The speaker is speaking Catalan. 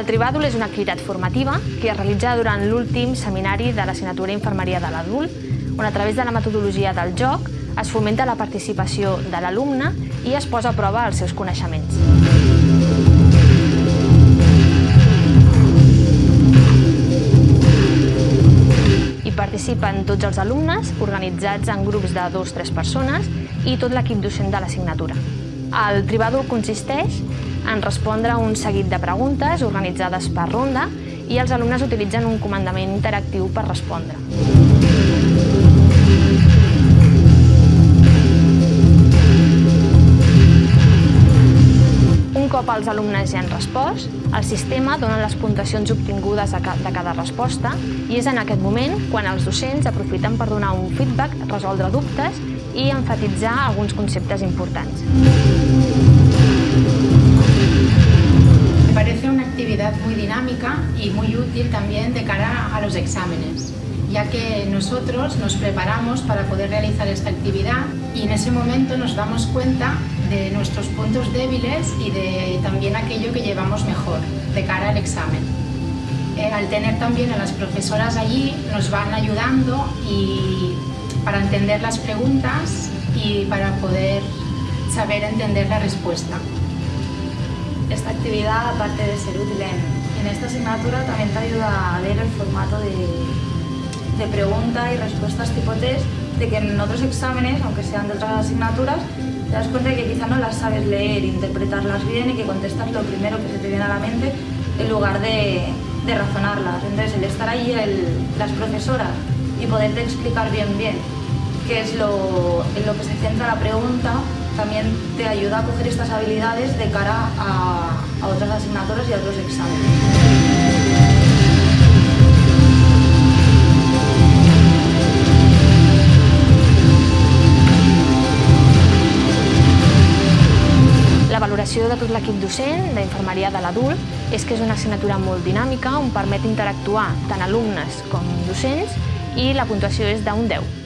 El Tribàdol és una activitat formativa que es realitza durant l'últim seminari de l'assignatura Infermeria de l'adult, on a través de la metodologia del joc es fomenta la participació de l'alumne i es posa a prova els seus coneixements. Hi participen tots els alumnes, organitzats en grups de dos o tres persones, i tot l'equip docent de l'assignatura. El tribàdol consisteix en respondre un seguit de preguntes organitzades per ronda i els alumnes utilitzen un comandament interactiu per respondre. Un cop els alumnes ja han respost, el sistema dona les puntuacions obtingudes de cada resposta i és en aquest moment quan els docents aprofiten per donar un feedback, resoldre dubtes i enfatitzar alguns conceptes importants. Y muy útil también de cara a los exámenes ya que nosotros nos preparamos para poder realizar esta actividad y en ese momento nos damos cuenta de nuestros puntos débiles y de también aquello que llevamos mejor de cara al examen. Eh, al tener también a las profesoras allí nos van ayudando y para entender las preguntas y para poder saber entender la respuesta. Esta actividad, aparte de ser útil en, en esta asignatura, también te ayuda a leer el formato de, de pregunta y respuestas tipo test, de que en otros exámenes, aunque sean de otras asignaturas, te das cuenta de que quizá no las sabes leer, interpretarlas bien y que contestas lo primero que se te viene a la mente en lugar de, de razonarlas. Entonces, el estar ahí, el, las profesoras, y poderte explicar bien bien qué es lo, en lo que se centra la pregunta, también te ayuda a coger estas habilidades de cara a, a otras asignaturas y a otros exámenes. valoració de tot l'equip docent d'infermeria de l'adult és que és una assignatura molt dinàmica on permet interactuar tant alumnes com docents i la puntuació és d'un 10.